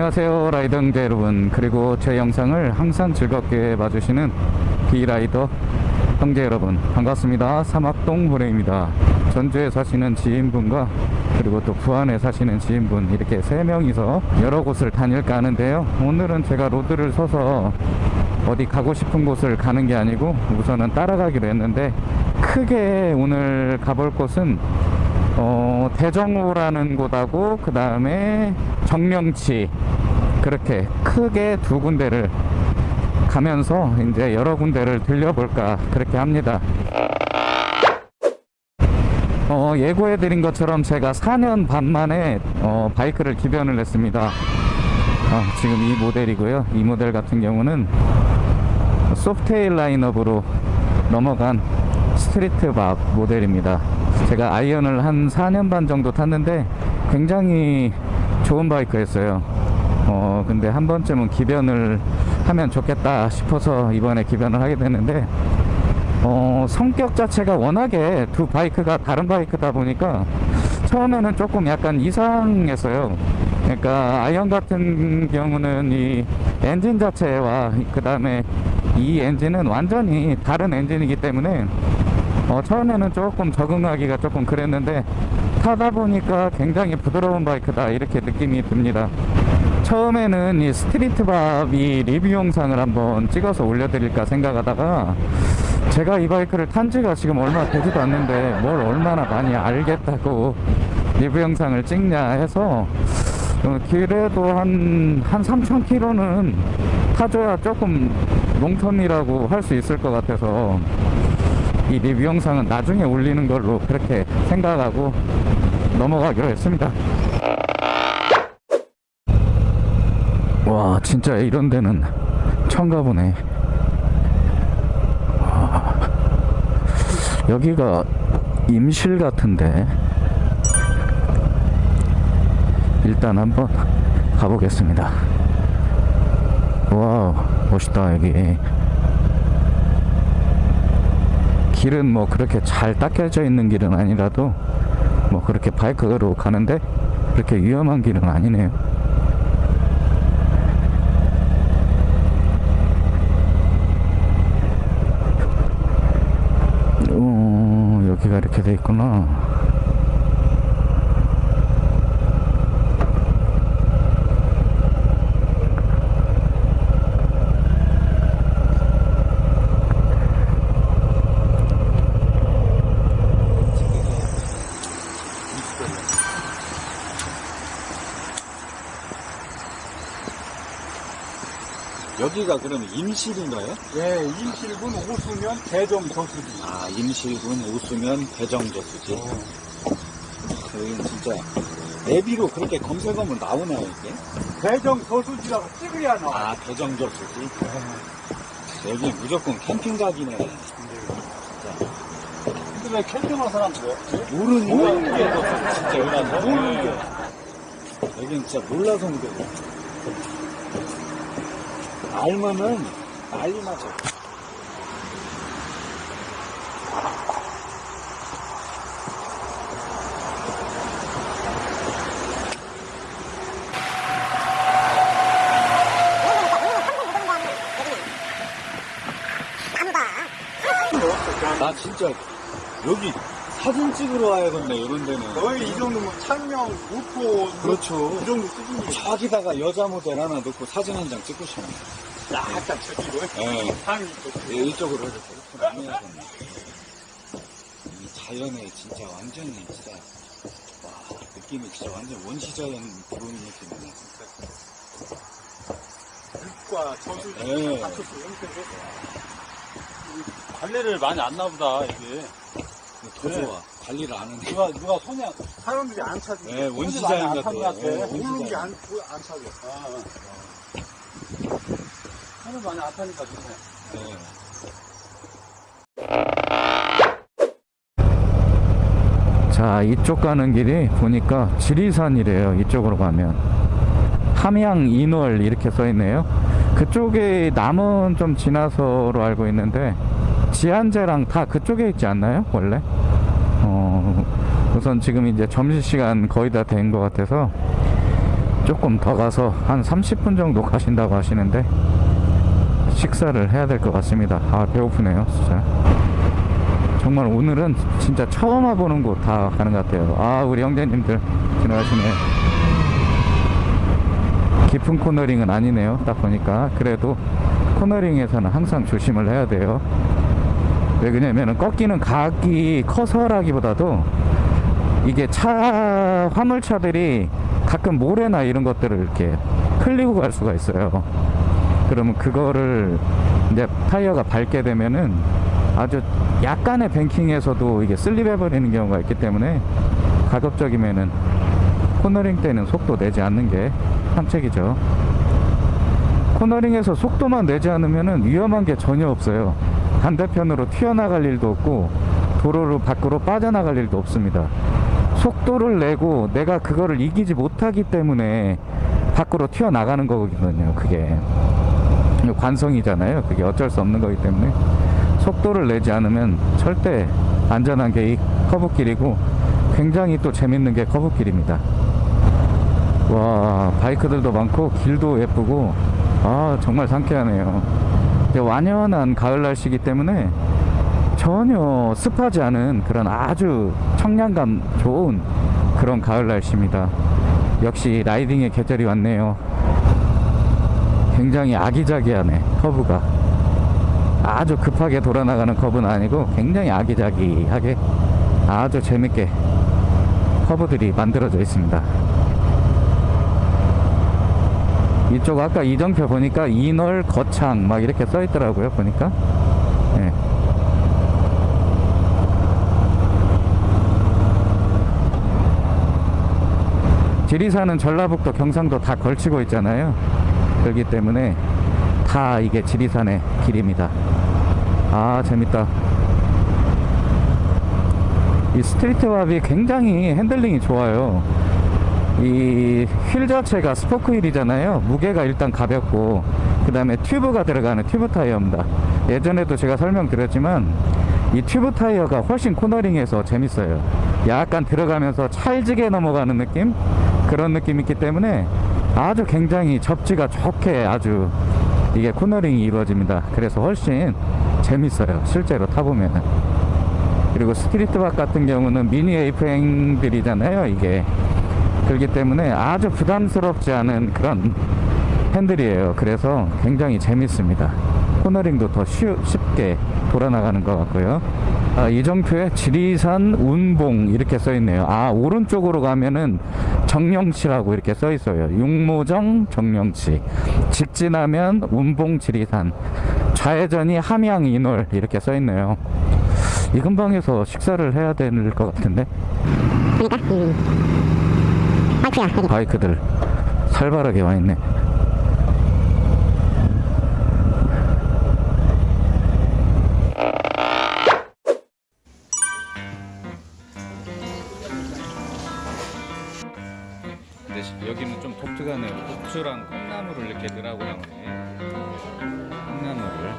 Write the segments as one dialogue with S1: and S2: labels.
S1: 안녕하세요 라이더 형제 여러분. 그리고 제 영상을 항상 즐겁게 봐주시는 비라이더 형제 여러분 반갑습니다. 사막동 보레입니다. 전주에 사시는 지인분과 그리고 또 부안에 사시는 지인분 이렇게 세 명이서 여러 곳을 다닐까 하는데요. 오늘은 제가 로드를 서서 어디 가고 싶은 곳을 가는 게 아니고 우선은 따라가기로 했는데 크게 오늘 가볼 곳은 어, 대정호라는 곳하고 그 다음에 정명치 그렇게 크게 두 군데를 가면서 이제 여러 군데를 들려볼까 그렇게 합니다. 어, 예고해 드린 것처럼 제가 4년 반 만에 어, 바이크를 기변을 했습니다. 어, 지금 이 모델이고요. 이 모델 같은 경우는 소프트웨어 라인업으로 넘어간 스트리트박 모델입니다. 제가 아이언을 한 4년 반 정도 탔는데 굉장히 좋은 바이크였어요. 어, 근데 한 번쯤은 기변을 하면 좋겠다 싶어서 이번에 기변을 하게 됐는데, 어, 성격 자체가 워낙에 두 바이크가 다른 바이크다 보니까 처음에는 조금 약간 이상했어요. 그러니까 아이언 같은 경우는 이 엔진 자체와 그 다음에 이 엔진은 완전히 다른 엔진이기 때문에 어, 처음에는 조금 적응하기가 조금 그랬는데 타다 보니까 굉장히 부드러운 바이크다 이렇게 느낌이 듭니다. 처음에는 이 스트리트밥이 리뷰 영상을 한번 찍어서 올려드릴까 생각하다가 제가 이 바이크를 탄 지가 지금 얼마 되지도 않는데 뭘 얼마나 많이 알겠다고 리뷰 영상을 찍냐 해서 어, 그래도 한, 한 3,000km는 타줘야 조금 롱턴이라고 할 수 있을 것 같아서 이 리뷰 영상은 나중에 올리는 걸로 그렇게 생각하고 넘어가기로 했습니다. 와, 진짜 이런 데는 처음 가보네. 와, 여기가 임실 같은데. 일단 한번 가보겠습니다. 와우, 멋있다, 여기. 길은 뭐 그렇게 잘 닦여져 있는 길은 아니라도 뭐 그렇게 바이크로 가는데 그렇게 위험한 길은 아니네요. 어, 여기가 이렇게 돼 있구나.
S2: 여기가 그러면 임실인가요?
S3: 예, 임실군 오수면 대정 저수지.
S2: 아, 임실군 오수면 대정저수지.
S3: 어.
S2: 여기는 진짜 내비로 그렇게 검색하면 나오나요, 이게?
S3: 대정 저수지라고 찍어야 나와.
S2: 아, 대정저수지. 여기 무조건 캠핑 각이네.
S3: 근데 왜 캠핑한 사람들?
S2: 모르는 게 진짜 와서.
S3: 모르는 게.
S2: 여기는 진짜 몰라서 문제고. 알면은 난리 나죠. 나 진짜. 여기 사진 찍으러 와야겠네 이런 데는.
S3: 거의 이 정도면 창명, 우포,
S2: 그렇죠.
S3: 이 정도 수준이
S2: 저기다가 여자 모델 하나 넣고 사진 한 장 찍고 싶네
S3: 약간 저기로
S2: 예.
S3: 상이
S2: 예, 이쪽으로 해서 이렇게 이 자연에 진짜 완전히 진짜 와 느낌이 진짜 완전 원시자연 들어오는 느낌이네
S3: 과 저수지
S2: 예.
S3: 합쳐서 형태로 관리를 많이 안 나보다 이게
S2: 더
S3: 네.
S2: 좋아 관리를 안 하네
S3: 누가 누가 손이 안- 사람들이 안
S2: 네, 원시자연.
S3: 찾는
S2: 네,
S3: 모르는
S2: 원시자연.
S3: 게안 안 찾아 아, 손을 많이 안 타니까 좋네.
S2: 네.
S1: 자 이쪽 가는 길이 보니까 지리산이래요 이쪽으로 가면. 함양 인월 이렇게 써 있네요. 그쪽에 남은 좀 지나서로 알고 있는데 지한제랑 다 그쪽에 있지 않나요 원래? 어, 우선 지금 이제 점심시간 거의 다 된 것 같아서 조금 더 가서 한 30분 정도 가신다고 하시는데 식사를 해야 될 것 같습니다. 아 배고프네요, 진짜. 정말 오늘은 진짜 처음 와보는 곳 다 가는 것 같아요. 아 우리 형제님들 지나가시네. 깊은 코너링은 아니네요. 딱 보니까 그래도 코너링에서는 항상 조심을 해야 돼요. 왜 그러냐면은 꺾이는 각이 커서라기보다도 이게 차 화물차들이 가끔 모래나 이런 것들을 이렇게 흘리고 갈 수가 있어요. 그러면 그거를 이제 타이어가 밟게 되면은 아주 약간의 뱅킹에서도 이게 슬립해 버리는 경우가 있기 때문에 가급적이면은 코너링 때는 속도 내지 않는 게 상책이죠. 코너링에서 속도만 내지 않으면은 위험한 게 전혀 없어요. 반대편으로 튀어나갈 일도 없고 도로로 밖으로 빠져나갈 일도 없습니다. 속도를 내고 내가 그거를 이기지 못하기 때문에 밖으로 튀어나가는 거거든요. 그게 관성이잖아요. 그게 어쩔 수 없는 거기 때문에 속도를 내지 않으면 절대 안전한 게 이 커브길이고 굉장히 또 재밌는 게 커브길입니다. 와 바이크들도 많고 길도 예쁘고 아 정말 상쾌하네요. 완연한 가을 날씨이기 때문에 전혀 습하지 않은 그런 아주 청량감 좋은 그런 가을 날씨입니다. 역시 라이딩의 계절이 왔네요. 굉장히 아기자기하네 커브가 아주 급하게 돌아나가는 커브는 아니고 굉장히 아기자기하게 아주 재밌게 커브들이 만들어져 있습니다. 이쪽 아까 이정표 보니까 인월 거창 막 이렇게 써 있더라고요 보니까 예. 지리산은 전라북도 경상도 다 걸치고 있잖아요 그렇기 때문에 다 이게 지리산의 길입니다. 아 재밌다. 이 스트리트 왑이 굉장히 핸들링이 좋아요. 이 휠 자체가 스포크 휠이잖아요. 무게가 일단 가볍고 그 다음에 튜브가 들어가는 튜브 타이어입니다. 예전에도 제가 설명드렸지만 이 튜브 타이어가 훨씬 코너링에서 재밌어요. 약간 들어가면서 찰지게 넘어가는 느낌? 그런 느낌이 있기 때문에 아주 굉장히 접지가 좋게 아주 이게 코너링이 이루어집니다. 그래서 훨씬 재밌어요. 실제로 타보면은. 그리고 스트리트박 같은 경우는 미니 에이프행들이잖아요 이게. 그렇기 때문에 아주 부담스럽지 않은 그런 핸들이에요. 그래서 굉장히 재밌습니다. 코너링도 더 쉬, 쉽게 돌아나가는 것 같고요. 아, 이정표에 지리산 운봉 이렇게 써 있네요. 아 오른쪽으로 가면은 정령치라고 이렇게 써 있어요. 육모정 정령치. 직진하면 운봉 지리산. 좌회전이 함양 인월 이렇게 써 있네요. 이 근방에서 식사를 해야 될 것 같은데? 바이크들. 살벌하게 와 있네. 근데 시- 여기는 좀 독특하네요. 고추랑 콩나물을 이렇게 넣으라고 나오네. 콩나물을.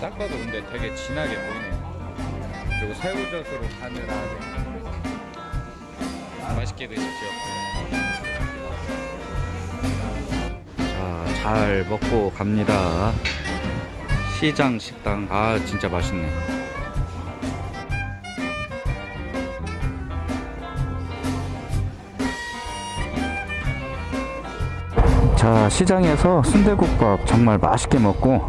S1: 딱 봐도 근데 되게 진하게 보이네요. 그리고 새우젓으로 간을 하네. 맛있게 드십시오. 자, 잘 먹고 갑니다. 시장 식당. 아, 진짜 맛있네. 자 시장에서 순대국밥 정말 맛있게 먹고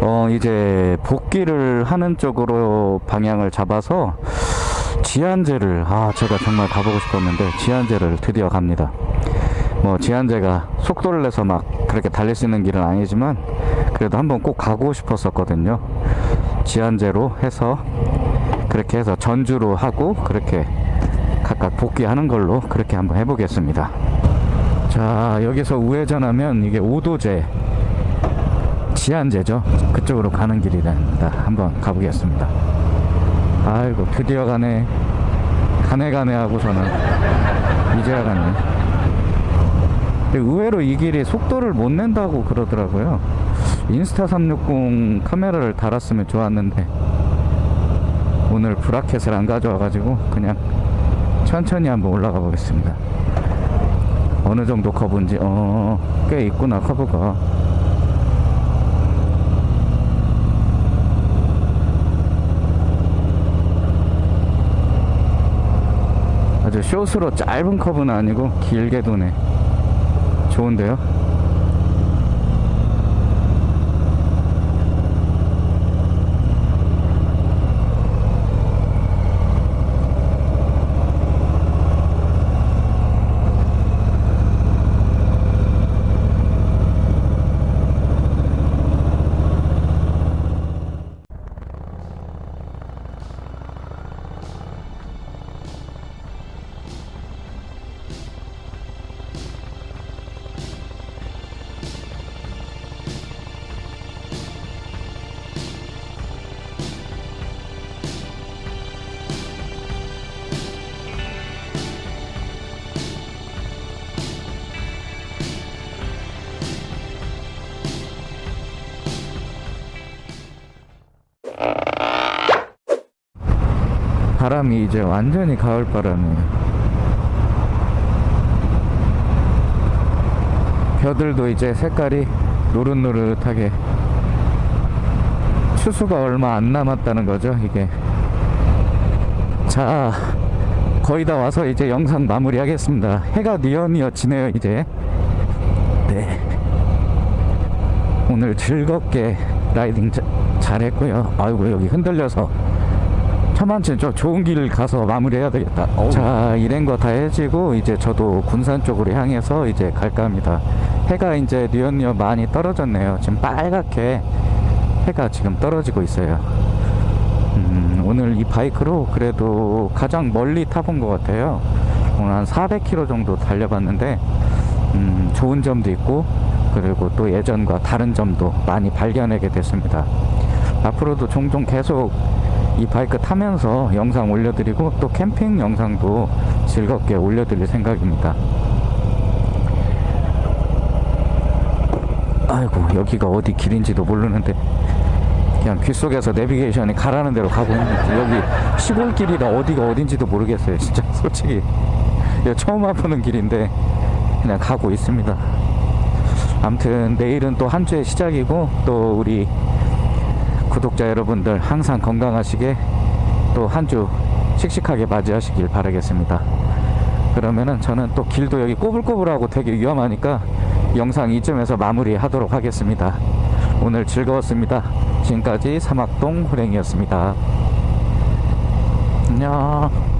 S1: 어 이제 복귀를 하는 쪽으로 방향을 잡아서 지안제를 아 제가 정말 가보고 싶었는데 지안제를 드디어 갑니다. 뭐 지안제가 속도를 내서 막 그렇게 달릴 수 있는 길은 아니지만 그래도 한번 꼭 가고 싶었었거든요. 지안제로 해서 그렇게 해서 전주로 하고 그렇게 각각 복귀하는 걸로 그렇게 한번 해보겠습니다 자 여기서 우회전하면 이게 오도제 지안제죠? 그쪽으로 가는 길이랍니다. 한번 가보겠습니다. 아이고 드디어 가네. 가네 가네 하고서는 이제야 가네. 의외로 이 길이 속도를 못 낸다고 오늘 브라켓을 안 가져와가지고 그냥 천천히 한번 올라가 보겠습니다. 어느 정도 커브인지 어, 꽤 있구나 커브가. 아주 숏으로 짧은 커브는 아니고 길게 도네. 좋은데요? 바람이 이제 완전히 가을 바람이에요. 벼들도 이제 색깔이 노릇노릇하게 추수가 얼마 안 남았다는 거죠, 이게. 자, 거의 다 와서 이제 영상 마무리 하겠습니다. 해가 뉘어뉘어 지네요, 이제. 네. 오늘 즐겁게 라이딩 자- 잘했고요. 아이고, 여기 흔들려서 차만치 저 좋은 길 가서 마무리해야 되겠다. 자, 이런 거다 해지고 이제 저도 군산 쪽으로 향해서 이제 갈까 합니다. 해가 이제 뉘엿뉘엿 많이 떨어졌네요. 지금 빨갛게 해가 지금 떨어지고 있어요. 음, 오늘 이 바이크로 그래도 가장 멀리 타본 것 같아요. 오늘 한 400km 정도 달려봤는데 음, 좋은 점도 있고 그리고 또 예전과 다른 점도 많이 발견하게 됐습니다. 앞으로도 종종 계속 이 바이크 타면서 영상 올려드리고 또 캠핑 영상도 즐겁게 올려드릴 생각입니다. 아이고 여기가 어디 길인지도 모르는데 그냥 귓속에서 내비게이션이 가라는 대로 가고 있는데 여기 시골길이라 어디가 어딘지도 모르겠어요 진짜. 솔직히. 처음 와보는 길인데 그냥 가고 있습니다. 아무튼 내일은 또 한 주의 시작이고 또 우리 구독자 여러분들 항상 건강하시게 또 한 주 씩씩하게 맞이하시길 바라겠습니다. 그러면은 저는 또 길도 여기 꼬불꼬불하고 되게 위험하니까 영상 이쯤에서 마무리 하도록 하겠습니다. 오늘 즐거웠습니다. 지금까지 사막동 호랭이었습니다. 안녕.